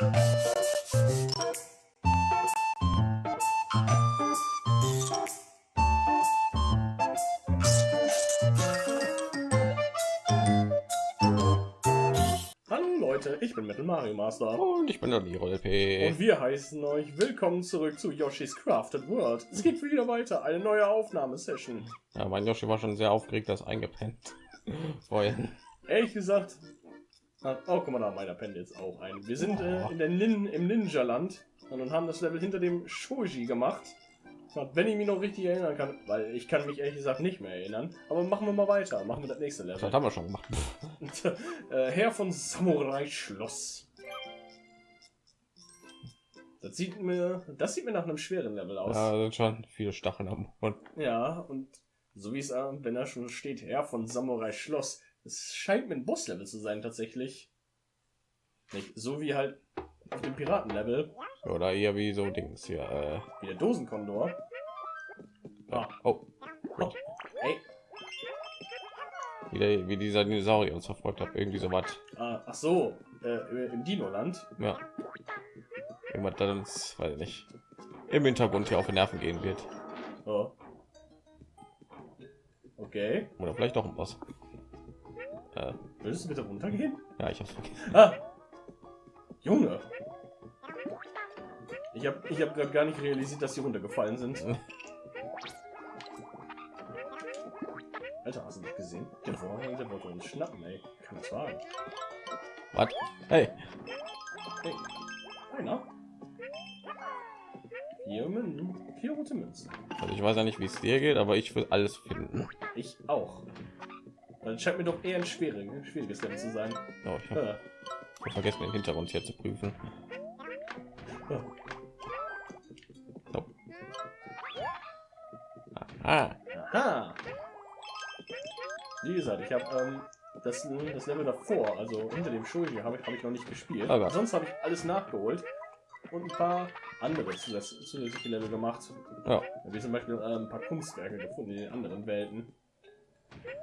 Hallo Leute, ich bin Metal Mario Master Und ich bin der Liro LP. und wir heißen euch willkommen zurück zu Yoshi's Crafted World. Es geht wieder weiter, eine neue Aufnahmesession. Ja, mein Yoshi war schon sehr aufgeregt, das eingepennt. Vorhin. Ehrlich gesagt, oh guck mal da, meiner pennt jetzt auch ein. Wir sind äh, in der Nin im Ninja Land und haben das Level hinter dem Shoji gemacht. Wenn ich mich noch richtig erinnern kann, weil ich kann mich ehrlich gesagt nicht mehr erinnern. Aber machen wir mal weiter, machen wir das nächste Das Level. haben wir schon gemacht. äh, Herr von Samurai Schloss. Das sieht mir, das sieht mir nach einem schweren Level aus. Ja, sind schon viele Stacheln am Mund. Ja, und so wie es, äh, wenn da schon steht, Herr von Samurai Schloss, es scheint mir ein Bosslevel zu sein tatsächlich. Nicht so wie halt auf dem Piratenlevel, Oder eher wie so Dings hier. Äh, wie der Dosenkondor. Ah, oh, ey, wie, der, wie dieser Dinosaurier uns verfolgt hat. Irgendwie so was. ah, ach so, äh, im Dino-Land. Ja. Irgendwas, das uns, weiß ich nicht, im Hintergrund hier auf die Nerven gehen wird. Oh. Okay, Oder vielleicht doch ein Boss. Äh, würdest du bitte runtergehen? ja, ich hab's vergessen. Ah, Junge. Ich habe ich hab gerade gar nicht realisiert, dass sie runtergefallen sind. Alter, hast du das gesehen? Der Vorhang, der wollte uns schnappen, ey. Kann das wagen? Was? Hey, Hey, einer? Vier, Mün vier rote Münzen. also ich weiß ja nicht, wie es dir geht, aber ich will alles finden. Ich auch. Dann scheint mir doch eher ein schwieriges, schwieriges Level zu sein. Oh, ich habe Ja. vergessen, den Hintergrund hier zu prüfen. Ja. So. Aha. Aha. Wie gesagt, ich habe ähm, das, das Level davor, also hinter dem Shoji, habe ich, hab ich noch nicht gespielt. Oh. Sonst habe ich alles nachgeholt und ein paar andere zusätz- zusätzliche Level gemacht. Ja, Wie zum Beispiel äh, ein paar Kunstwerke gefunden in den anderen Welten.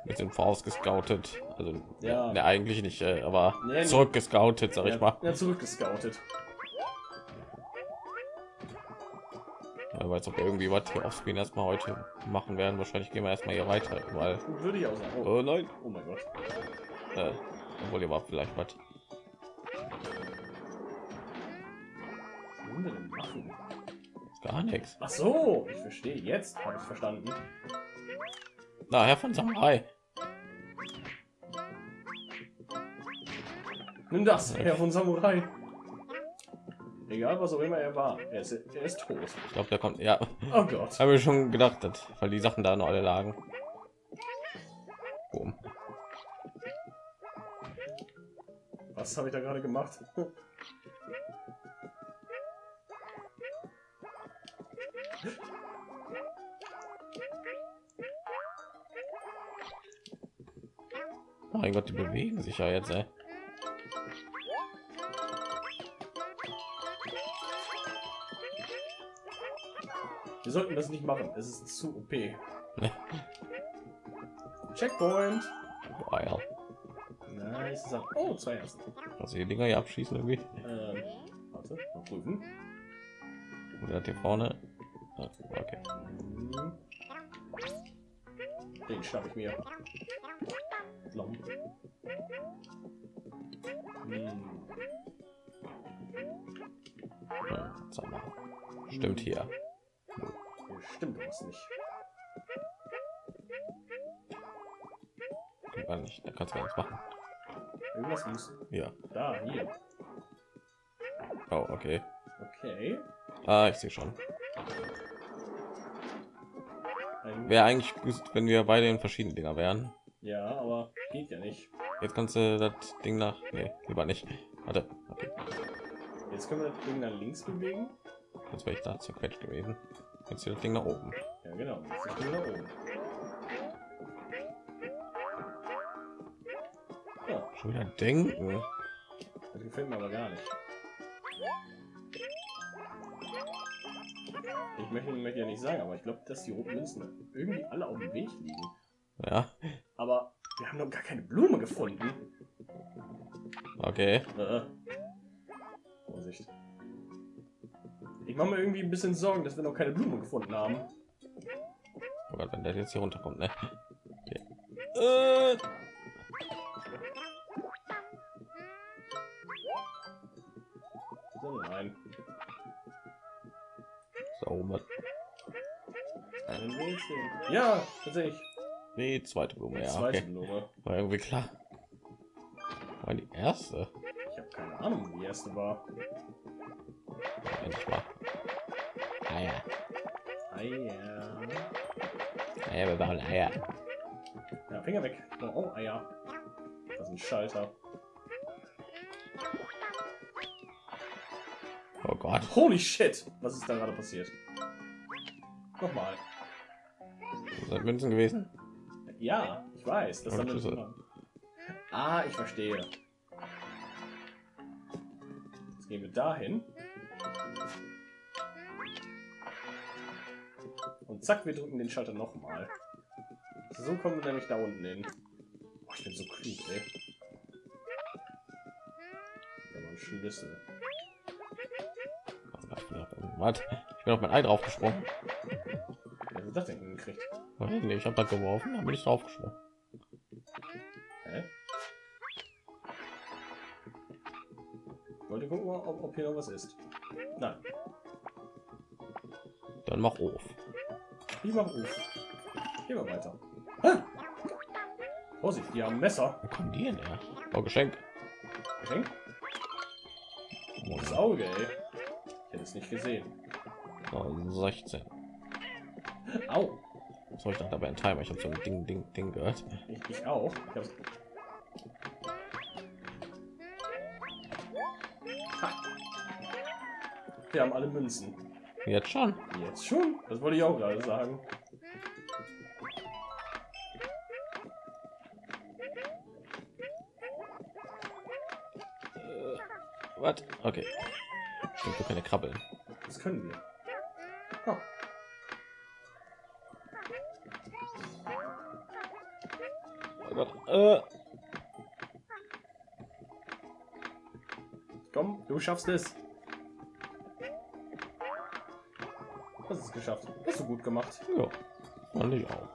Wir sind vorausgescoutet. Also, Ja. ne, eigentlich nicht, äh, aber Nee, nee. zurückgescoutet, sag ich ja, mal. Ja, zurückgescoutet. Ja, weiß, ob wir irgendwie was hier aufspielen erstmal heute machen werden. Wahrscheinlich gehen wir erstmal hier weiter, weil. Würde ich auch sagen. Oh, Oh nein, oh mein Gott. äh, obwohl ihr war vielleicht was. Wir? Gar nichts. Ach so, ich verstehe. Jetzt habe ich verstanden. Na, Herr von Samurai. Nimm das, Herr von Samurai. Egal, was auch immer er war, er ist, er ist tot. Ich glaube, der kommt. Ja, Oh Gott. habe ich schon gedacht, dass, weil die Sachen da noch alle lagen. Boom. Was habe ich da gerade gemacht? Mein Gott, die bewegen sich ja jetzt. Ey. Wir sollten das nicht machen. Es ist zu OP. Checkpoint. Boah, ja. Nice. Oh, zwei ersten. Also die Dinger hier abschießen irgendwie. Ähm, warte, mal prüfen. Oder hier vorne. Okay. Den schnapp ich mir. Blom. Hm. Stimmt hier. Hier stimmt was nicht. Gar nicht. Da kannst du gar nichts machen. Irgendwas muss. Ja. Da, hier. Oh, okay. Okay. Ah, ich sehe schon. Wäre eigentlich gut, wenn wir beide in verschiedenen Dinger wären. Ja, aber geht ja nicht. Jetzt kannst du das Ding nach. Nee, lieber nicht. Warte. Jetzt können wir das Ding nach links bewegen. Jetzt wäre ich da zerquetscht gewesen. Jetzt hier das Ding nach oben. Ja, genau. Nach oben. Ja, Schon wieder denken. das gefällt mir aber gar nicht. Ich möchte, möchte ja nicht sagen, aber ich glaube, dass die roten Münzen irgendwie alle auf dem Weg liegen. Ja. Haben noch gar keine Blume gefunden. Okay. Äh. Wo Sicht. Ich mache mir irgendwie ein bisschen Sorgen, dass wir noch keine Blume gefunden haben. Oh Gott, wenn der jetzt hier runterkommt, ne? Okay. Äh, So, nein. so, Rätsel. Ja, tatsächlich. Die zweite Blume, ja, Zweite okay. Blume. War irgendwie klar. War die erste? Ich habe keine Ahnung, wie die erste war. Endlich mal. Eier. Ja. Eier, wir bauen Eier. ja, Finger weg. Oh, oh Eier. Das ist ein Schalter. Oh Gott. Holy shit! Was ist da gerade passiert? Nochmal. Das sind Münzen gewesen. Ja, ich weiß. Das damit Schlüssel. Ah, ich verstehe. Jetzt gehen wir dahin. Und zack, wir drücken den Schalter nochmal. So kommen wir nämlich da unten hin. Boah, ich bin so klug, ey. Da war ein Schlüssel. Ich bin auf- Was? Ich bin auf mein Ei draufgesprungen. Wer hat das denn hingekriegt? Nicht, Ich habe da geworfen, dann bin ich. Hä? Ich wollte gucken, ob, ob hier noch was ist. Nein, Dann mach auf. ich mach Uf. Gehen wir weiter. Ah! Vorsicht, die haben Messer. Wo kommen die denn her? Oh, Geschenk. Geschenk? Oh, das Auge, ey. Ich hätte es nicht gesehen. Oh, 16. Au! So, ich dachte aber ein Timer. Ich habe so ein Ding, Ding, Ding gehört. Ich, ich auch. Ich hab's... Ha. Wir haben alle Münzen. Jetzt schon. Jetzt schon? Das wollte ich auch gerade sagen. Was? Okay. Stimmt, wir können ja krabbeln. Das können wir. Oh. Gott. Äh, Komm, du schaffst es. Das ist geschafft. Hast du gut gemacht. ja. Fand ich auch.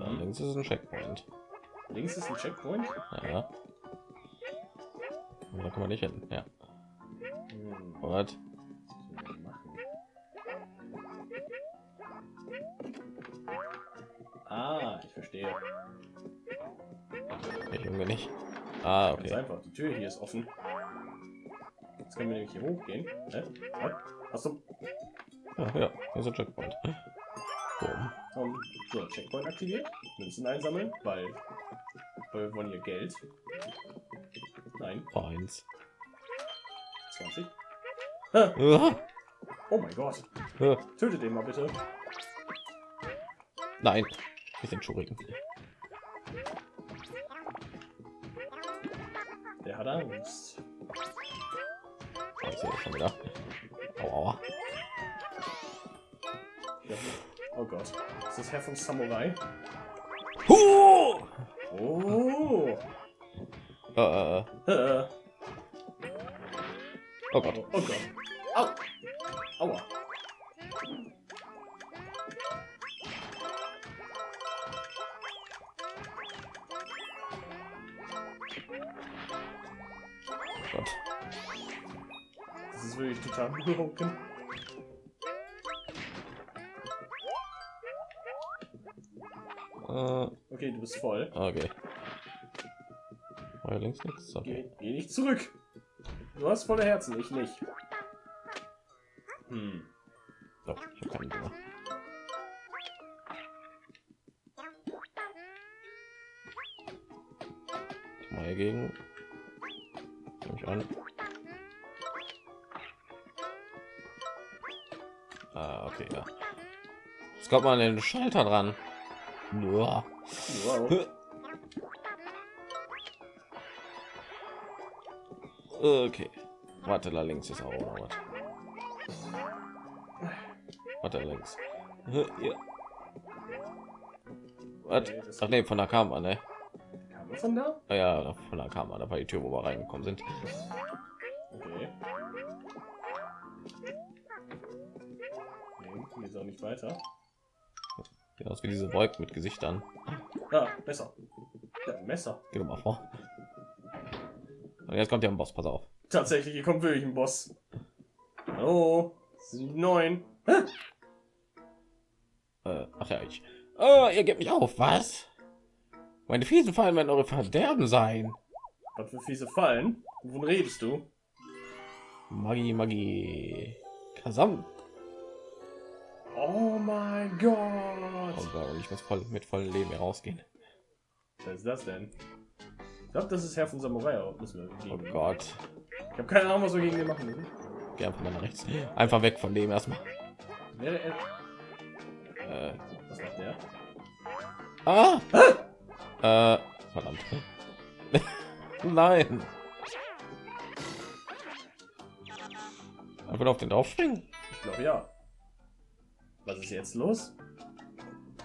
Da Mhm. links ist ein Checkpoint. Links ist ein Checkpoint. Ja. Da kann man nicht hin. Ja. Hm. Was? Verstehe. Ich irgendwie nicht. Ah, okay. einfach. Die Tür hier ist offen. Jetzt können wir nämlich hier hochgehen. Was? Hast du Ja, ja. Hier ist ein Checkpoint. Boom. um, so Checkpoint aktiviert? Münzen einsammeln, weil, weil wir wollen hier Geld. Nein, Eins. 20. Ah, Ah, oh mein Gott. ah. Tötet den mal bitte. Nein. Nicht den Schuriken. Der hat Angst. Oh, ich sehe schon wieder. Au, aua. Ja. Oh Gott. Ist das Herr vom Samurai? Huh! Oh. Äh. Äh. Oh Gott. Oh, oh Gott. Ist wirklich total broken. Äh, Okay, du bist voll. okay. War links nichts? Okay. Geh, geh nicht zurück. Du hast volle Herzen, ich nicht. Hm. Doch, ich keinen Hunger. Ich mal gegen. Nehme ich an. Jetzt kommt man an den Schalter dran. Wow. Okay. Warte, da links ist auch noch was. Warte, da links. Ja. Was? Ach nee, von da kam man, ne? Von da? Ah Ja, von da kam man, da war die Tür, wo wir reingekommen sind. Okay. Nee, geht's auch nicht weiter. Aus wie diese Wolken mit Gesichtern. Ah, Messer. Ja, Messer. Geh doch mal vor. Und jetzt kommt ja ein Boss, pass auf. Tatsächlich, hier kommt wirklich ein Boss. Hallo? Neun. Äh, ach ja, ich. Oh, ihr gebt mich auf, was? Meine fiesen Fallen werden eure Verderben sein. Was für fiese Fallen? Wovon redest du? Magie, Magie. Kasam. Oh mein Gott! Oh Gott, ich muss voll mit vollem Leben hier rausgehen. Was ist das denn? Ich glaube, das ist Herr von Samurai. Müssen wir Oh. Gott. Ich habe keine Ahnung, was wir gegen den machen müssen. Geh einfach mal nach rechts. Einfach weg von dem erstmal. Wäre er. Äh, Was macht der? ah! Äh, verdammt. Nein. Einfach auf den draufspringen. Ich glaube ja. Was ist jetzt los?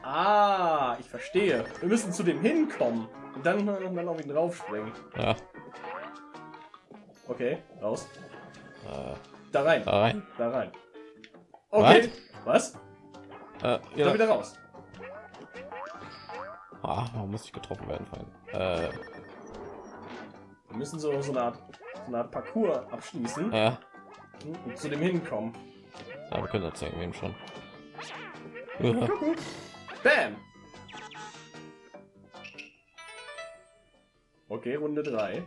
Ah, ich verstehe. Wir müssen zu dem hinkommen und dann, dann auf ihn draufspringen. Ja. Okay, raus. Äh, Da rein. da rein. Da rein. Okay. Was? Äh, Da ja. wieder raus. Ah, warum muss ich getroffen werden? Äh, Wir müssen so, so, eine, Art, so eine Art Parcours abschließen ja. und zu dem hinkommen. Ja, wir können das irgendwie schon. Bam! Okay, Runde 3.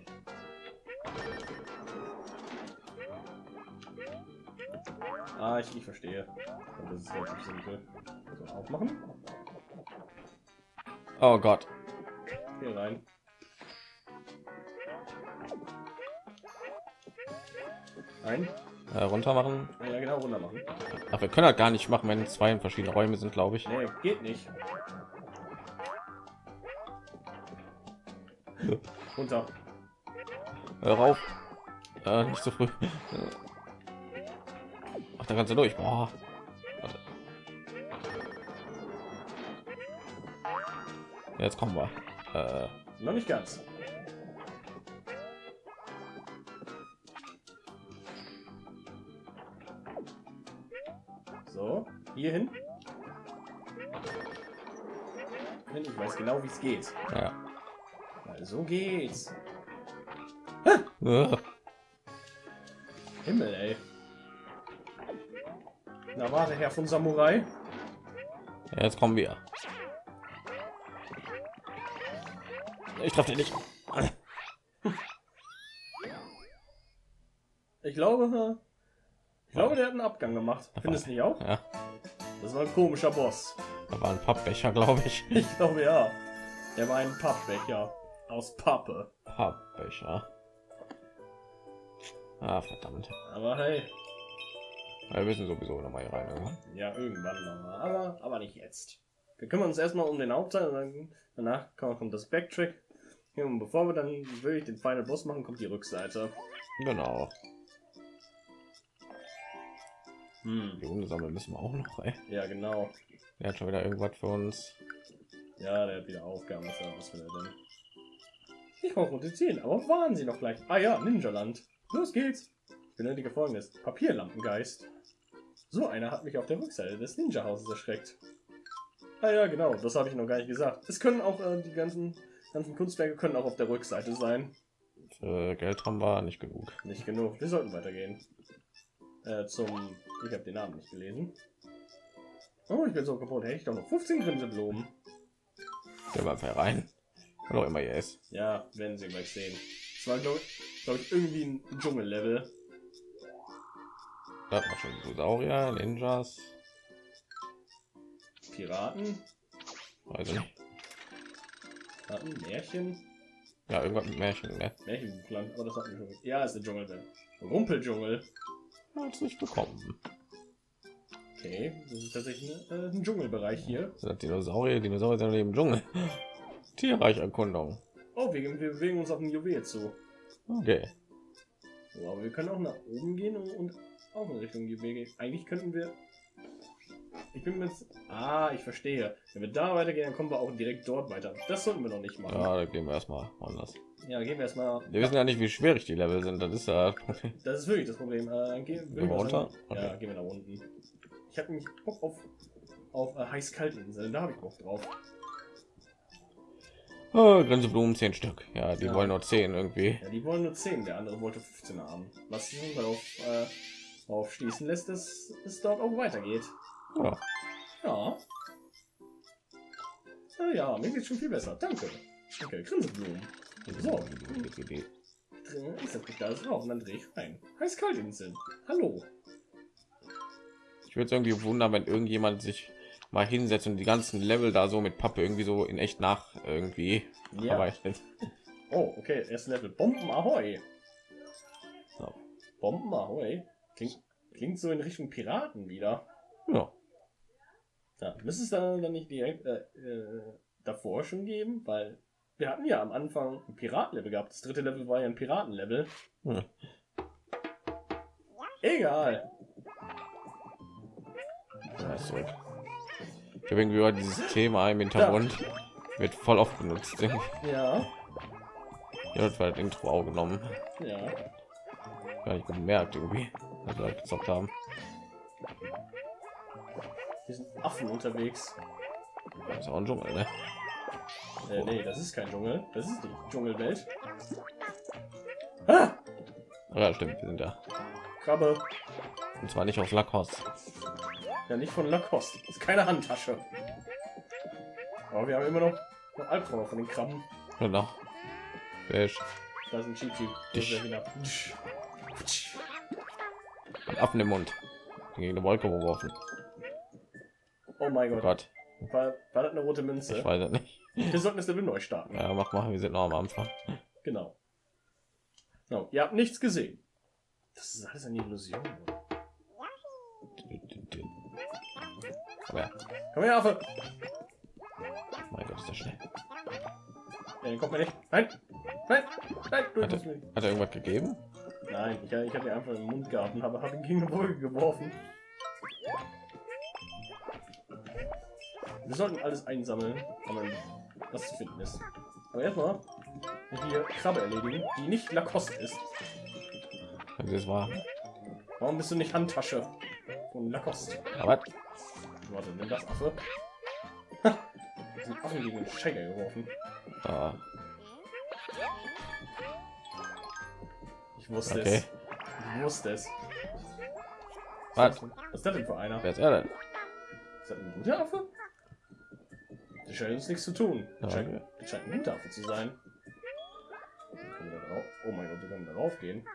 Ah, ich, ich verstehe. Das ist relativ simpel. So, aufmachen. Oh Gott. Hier rein. Ein. Äh, runter machen. Ja, genau, runter machen. Ach, wir können halt gar nicht machen, wenn zwei in verschiedene Räume sind, glaube ich. Nee, geht nicht. Runter. Hör auf. Äh, nicht so früh. Ach, da kannst du durch. Boah. Warte. Jetzt kommen wir. Äh, Noch nicht ganz. Hier hin. Ich weiß genau, wie es geht. ja. Weil so geht's. Himmel, ey. Na, warte, Herr von Samurai. Jetzt kommen wir. Ich treffe den nicht. Ich glaube, ich glaube, der hat einen Abgang gemacht. Findest du nicht auch? Ja, Das war ein komischer Boss. da war ein Pappbecher, glaube ich. Ich glaube ja. Der war ein Pappbecher aus Pappe. Pappbecher. Ah, verdammt. Aber hey, Wir müssen sowieso noch mal hier rein. Irgendwann. ja, irgendwann nochmal. Aber, aber nicht jetzt. Wir kümmern uns erstmal um den Hauptteil und dann, danach kommt das Backtrack. Und bevor wir dann wirklich den Final Boss machen, kommt die Rückseite. Genau. Hm. Die Hunde sammeln müssen wir auch noch. Ey. Ja, genau. Der hat schon wieder irgendwas für uns. Ja, der hat wieder Aufgaben. Was, will er denn? Ich konfrontieren, aber waren sie noch gleich. Ah ja, Ninja-Land. Los geht's. Ich benötige folgendes. Papierlampengeist. So einer hat mich auf der Rückseite des Ninja-Hauses erschreckt. Ah ja, genau, das habe ich noch gar nicht gesagt. Es können auch äh, die ganzen, ganzen Kunstwerke können auch auf der Rückseite sein. Für Geld haben wir nicht genug. Nicht genug. Wir sollten weitergehen. Äh, zum... Ich habe den Namen nicht gelesen. Oh, ich bin so kaputt. Hätte ich doch noch 15 Grinseblumen. Gehen wir einfach rein. Auch immer hier ist. Ja, werden Sie gleich sehen. Es war, glaube glaub ich, irgendwie ein Dschungellevel. Da hat man schon Dinosaurier, Ninjas. Piraten, Weiß ich nicht. Piraten, Märchen, Ja, irgendwas mit Märchen, ne? Märchenland, aber das hatten wir schon. Ja, ist der Dschungelwelt. Rumpeldschungel. Hat's nicht bekommen. Okay, das ist tatsächlich ein, äh, ein Dschungelbereich hier. Das sind Dinosaurier, Dinosaurier sind im Dschungel. Tierreicherkundung. Oh, wir, wir bewegen uns auf ein Juwel zu. Okay. So, aber wir können auch nach oben gehen und, und auch in Richtung Juwel gehen. Eigentlich könnten wir... Ich bin jetzt... Ah, ich verstehe. Wenn wir da weitergehen, dann kommen wir auch direkt dort weiter. Das sollten wir noch nicht machen. Ja, da gehen wir erstmal anders. Ja, gehen wir erstmal. Wir wissen ja nicht, wie schwierig die Level sind. Das ist ja. Das ist wirklich das Problem. Äh, gehen, wir runter? Ja, Okay. gehen wir nach unten. Ich habe nämlich Bock auf, auf äh, heiß-kalt-Inseln. Da habe ich Bock drauf. Oh, Grinseblumen 10 Stück. Ja, die Ja. wollen nur 10 irgendwie. Ja, die wollen nur 10, der andere wollte 15 haben. Was sich darauf äh, darauf schließen lässt, dass es dort auch weitergeht. Ja. Ja. Ja, ja, mir geht's schon viel besser. Danke. Okay, Grinseblumen. So. Ich setze mich da alles drauf und dann drehe ich rein. Heiß-Kalt-Inseln. Hallo. Ich würde es irgendwie wundern, wenn irgendjemand sich mal hinsetzt und die ganzen Level da so mit Pappe irgendwie so in echt nach irgendwie Ja. arbeitet. Oh, okay, erste Level. Bomben Ahoi. So. Bomben Ahoi. Klingt, klingt so in Richtung Piraten wieder. Ja. Ja, müsste es dann, dann nicht direkt äh, äh, davor schon geben? Weil wir hatten ja am Anfang ein Piratenlevel gehabt. Das dritte Level war ja ein Piratenlevel. Hm. Egal. Ja, ist zurück. Ich habe irgendwie dieses Thema im Hintergrund wird voll oft benutzt. Ja, Ja, das war das Intro auch genommen. ja. Gar nicht gemerkt irgendwie, dass wir gezockt haben. Sind Affen unterwegs. Das ist auch ein Dschungel, ne? Äh, nee, das ist kein Dschungel. Das ist die Dschungelwelt. Ah! Ja, stimmt, wir sind da. Krabbe. Und zwar nicht aus Lacoste. Ja, nicht von Lacoste. Das ist keine Handtasche. Aber wir haben immer noch, noch Albträume von den Krabben. Genau. Fisch. Da ist ein. Dich. wieder. Ein Affen im Mund. Gegen eine Wolke geworfen. Oh mein Oh Gott. Gott, War, war das eine rote Münze? ich weiß es nicht. Wir sollten das Level neu starten. Ja, mach mal, wir sind noch am Anfang. Genau. genau. Ihr habt nichts gesehen. Das ist alles eine Illusion. Aber ja, Komm her, Affe. mein Gott, ist das schnell. Ja, den kommt mir nicht. Nein. Nein. Nein. Du Hat mich. Hat er irgendwas gegeben? Nein, ich, ich habe ihn einfach im Mund gehabt und habe, habe ihn gegen eine Wolke geworfen. Wir sollten alles einsammeln, was zu finden ist. Aber erstmal die Krabbe erledigen, die nicht Lacoste ist. Das war. Warum bist du nicht Handtasche von Lacoste? Aber Warte, nimm das Affe. Ha! Den Affen gegen den Scheiger geworfen. ah, Ich wusste Okay. es. Ich wusste es. was? Was ist das denn für einer? Wer ist er denn? Ist das ein guter Affe? Scheint uns nichts zu tun. Ja, scheint, ein Affe zu sein. Oh mein Gott, wir können da drauf gehen.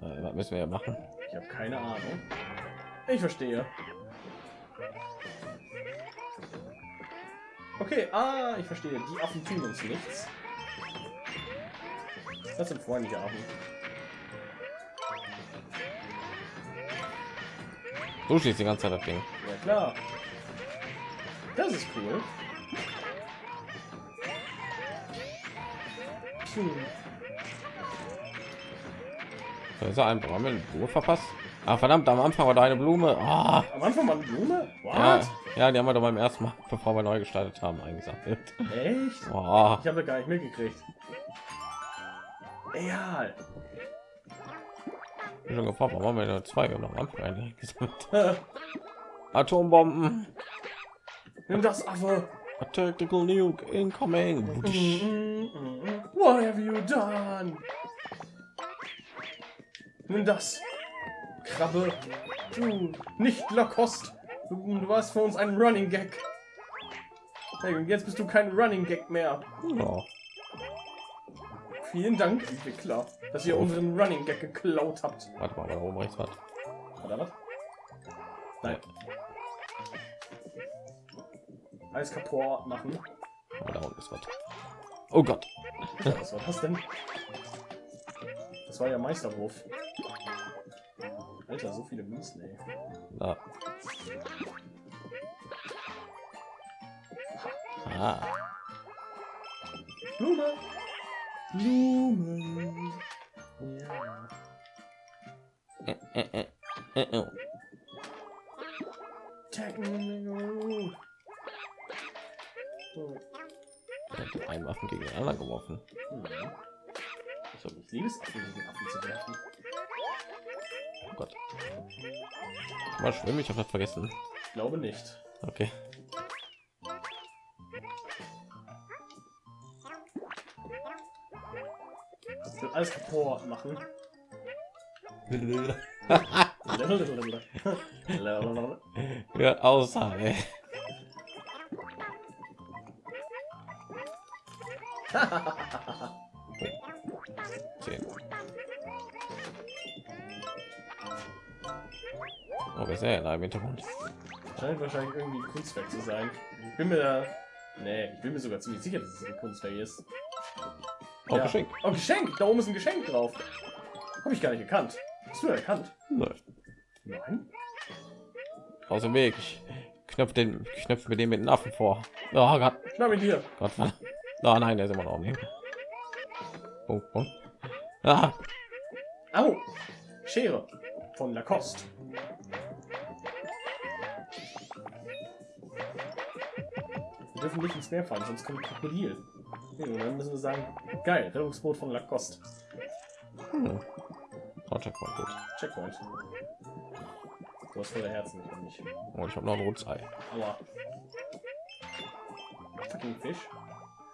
Äh, was müssen wir ja machen? Ich habe keine Ahnung. Ich verstehe. Okay, ah, ich verstehe. Die Affen tun uns nichts. Das sind freundliche Affen. Du schießt die ganze Zeit das Ding. Ja klar. Das ist cool. Hm. Das ist ja. Haben wir eine Blume verpasst? Ah, verdammt, am Anfang war da eine Blume. Ah, Am Anfang mal eine Blume? ja, What? ja, die haben wir doch beim ersten Mal, bevor wir neu gestartet haben, eingesammelt. Echt? Oh, Ich habe gar nicht mitgekriegt. Egal. ich bin schon gefragt, warum haben wir nur zwei? Wir haben am Anfang Atombomben. Nimm das Affe. A tactical nuke incoming. Mm, mm, mm. What have you done? Nimm das. Krabbe. Du, nicht Lacoste. Du, du warst für uns ein Running Gag. Hey, und jetzt bist du kein Running Gag mehr. Ja. Vielen Dank, Entwickler, dass ihr unseren Running Gag geklaut habt. Warte mal, da oben rechts was. Oder was? Nein. Alles kaputt machen. Da unten ist was. Oh Gott. Was war das denn? Das war ja Meisterwurf. Alter, so viele Münzen, ey. Da. Ah. Blume! Blumen! Ja. Äh, äh, äh, äh, äh. Einen Waffen gegen den anderen geworfen. Hm. Ich glaube, ich liebe es, Affen gegen Affen zu werfen. Oh Gott. Kann man schwimmen? Ich habe das vergessen. Ich glaube nicht. Okay. Ich will alles kaputt machen. ja, außer, ey. Oh, ist er da im Hintergrund? Scheint wahrscheinlich irgendwie ein Kunstwerk zu sein. Ich bin mir da. Nee, ich bin mir sogar ziemlich sicher, dass es ein Kunstwerk ist. Oh, Ja. Geschenk. Oh, Geschenk! Da oben ist ein Geschenk drauf. Habe ich gar nicht erkannt. Hast du erkannt? Nein. Nein? Aus dem Weg. Ich knöpfe den, knöpfe mir den mit den Affen vor. Oh Gott, Schnapp ihn dir. Gott. Oh nein, der ist immer noch nicht. Punkt, Punkt. Ah, Au! Schere. Von Lacoste. Wir dürfen nicht ins Meer fahren, sonst kommt Krokodil. Hm, dann müssen wir sagen, geil, Rettungsboot von Lacoste. hm. Oh, Checkpoint, gut. Checkpoint. Du hast voller Herzen, ich nicht. Oh, ich habe noch ein rotes Ei. Aua. Fucking Fisch.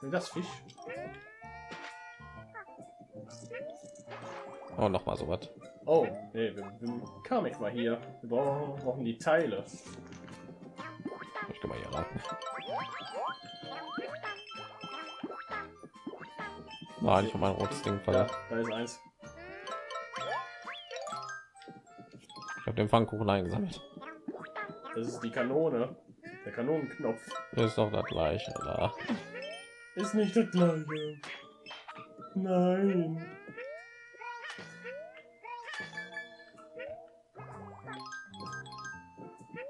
Sind das Fisch? Oh, noch mal so was. Oh, nee, wir, wir Kamek war hier. Wir brauchen, brauchen die Teile. Ich kann mal hier raten. Nein, ich habe mein rotes Ding Ja, da ist eins. Ich habe den Pfannkuchen eingesammelt. Das ist die Kanone. Der Kanonenknopf. Das ist doch das gleiche, oder? Ist nicht das gleiche. Nein.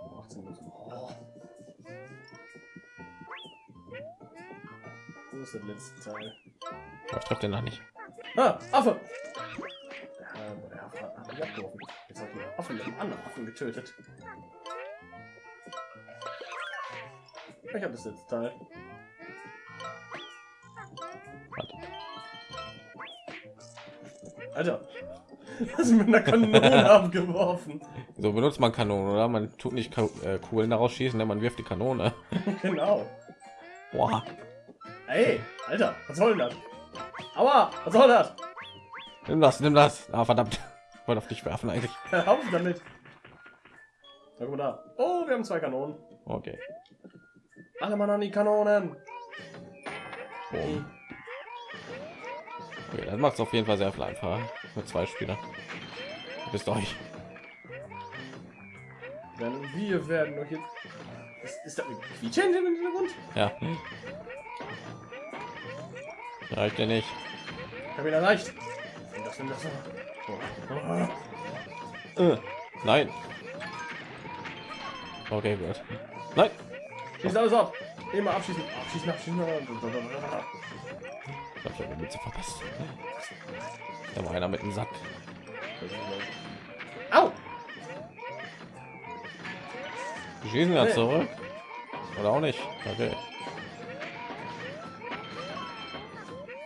Oh, 18 Minuten. Wo ist das letzte Teil? Ich treffe den noch nicht. Ah, Affe! Der Affe hat. Jetzt habe ich einen Affen mit einem anderen Affen getötet. Ich habe das letzte Teil. Alter, hast du mit einer Kanone abgeworfen? So benutzt man Kanonen, oder? Man tut nicht äh, Kugeln daraus schießen, denn man wirft die Kanone. genau. Boah. Ey, Alter, was soll denn das? Aua, was soll das? Nimm das, nimm das. Ah, verdammt. Ich wollte auf dich werfen eigentlich. Hör auf damit. Guck mal da. Oh, wir haben zwei Kanonen. Okay. Alle Mann an die Kanonen. Boom. Okay, das macht es auf jeden Fall sehr viel einfacher mit zwei Spielern. Bist euch. Denn wir werden doch jetzt. Ist, ist da ein Quietschen im Hintergrund? Ja. Reicht ja nicht. Ich habe ihn erreicht. Das, das. Oh. Äh, Nein. Okay, gut. Nein. Schießt alles ab. Immer abschießen. Abschießen, abschießen. Die Mütze verpasst. Da war einer mit dem Sack. Au! Die schießen ja zurück. Oder auch nicht. Okay.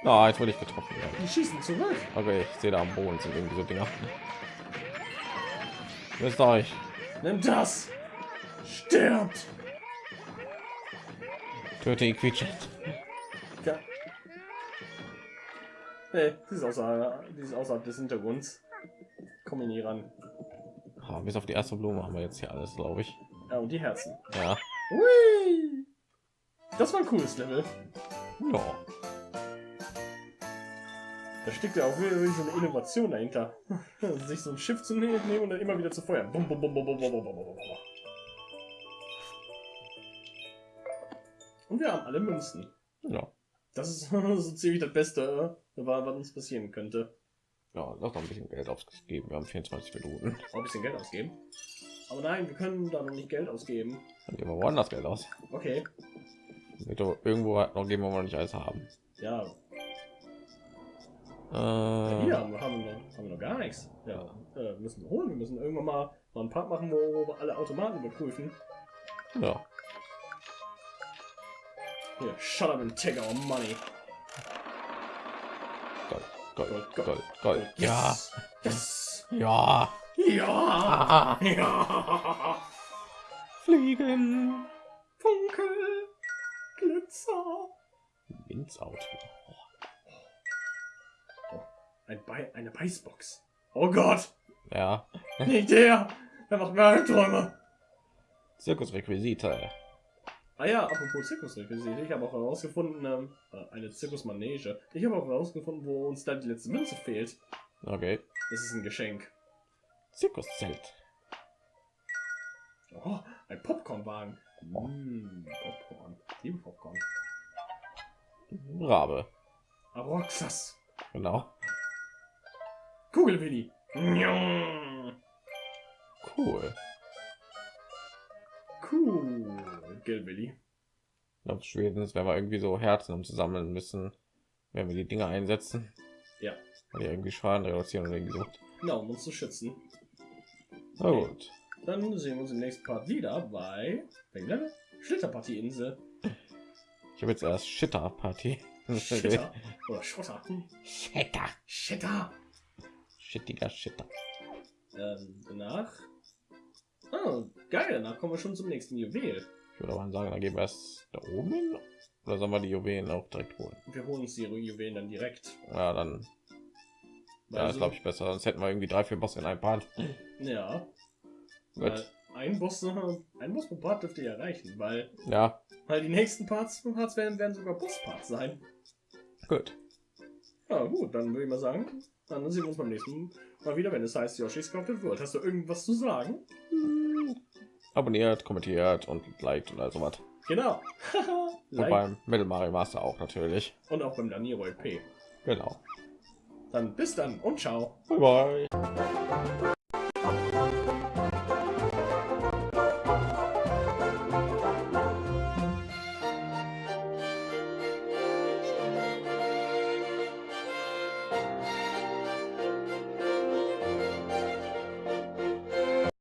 Ah, jetzt wurde ich getroffen. Ja. Die schießen zurück. Okay, ich sehe da am Boden sind irgendwie so Dinger. Wisst euch. Nimm das. Stirbt. Töte ihn quietschen. Nee, die ist außerhalb, die ist außerhalb des Hintergrunds. Komm nie ran. Ah, bis auf die erste Blume haben wir jetzt hier alles, glaube ich. Ja, und die Herzen. Ja. Hui! Das war ein cooles Level. Ja. Da steckt ja auch wirklich so eine Innovation dahinter. Sich so ein Schiff zu ne- nehmen und dann immer wieder zu feuern. Bum, bum, bum, bum, bum, bum, bum, bum. Und wir haben alle Münzen. Ja. Das ist so ziemlich das Beste, äh, was uns passieren könnte. Ja, noch ein bisschen Geld ausgeben. Wir haben 24 Minuten. Auch ein bisschen Geld ausgeben. Aber nein, wir können da noch nicht Geld ausgeben. Dann geben wir woanders Geld aus. Okay. Irgendwo noch geben, wo wir nicht alles haben. Ja, Äh, hier haben wir, haben wir, noch, haben wir noch gar nichts. Ja, äh, müssen wir holen. Wir müssen irgendwann mal, mal einen Part machen, wo, wir alle Automaten überprüfen. Ja. Hier, shut up and take our money. Gold, Gold, Gold, Gold, Gold, Gold. Ja, Yes. Ja. Ja. Ja. fliegen. Funkel. Glitzer. Windsauto. Ein Bei eine Beißbox. Oh Gott. Ja. Nicht der. Der macht mir Albträume. Zirkusrequisite. Ah ja, apropos Zirkusrequisite, ich habe auch herausgefunden, ähm, äh, eine Zirkusmanege. Ich habe auch herausgefunden, wo uns da die letzte Münze fehlt. Okay. Das ist ein Geschenk. Zirkuszelt. Oh, ein Popcornwagen. Mmh, Popcorn. Liebe Popcorn. Rabe. Aroxas. Genau. Kugelwilli. Njong. Cool. Cool. Gelbwilli. Ich glaube, spätestens, wenn wir irgendwie so Herzen um zusammen müssen, wenn wir die Dinge einsetzen. Ja. Weil die irgendwie Schaden reduzieren oder irgendwie so. Genau, um uns zu schützen. Na gut. Dann sehen wir uns im nächsten Part wieder bei welcher Schlitterpartieinsel. Ich habe jetzt erst Shitter-Party. Shitter. Oder Schotter. Shitter. Shitter. Shittiger Shitter. Ähm, danach. Oh, geil, danach kommen wir schon zum nächsten Juwel. Ich würde aber sagen, da gehen wir erst da oben hin. Oder sollen wir die Juwelen auch direkt holen? Wir holen uns die Juwelen dann direkt. Ja, dann ja, Weil ist glaube ich besser. Sonst hätten wir irgendwie drei, vier Bosse in einem Part. Ja. Gut. Ein Boss, ein Boss pro Part dürfte ihr erreichen, weil, Ja, weil die nächsten Parts, Parts werden, werden sogar Boss-Parts sein. gut. Ja, gut, dann würde ich mal sagen, dann sehen wir uns beim nächsten Mal wieder, wenn es heißt Yoshi's Crafted World. Hast du irgendwas zu sagen? Abonniert, kommentiert und liked und all sowas. Genau. Und like. beim Metal Mario Master auch natürlich. Und auch beim Daniro LP. Genau. Dann bis dann und ciao. Bye bye.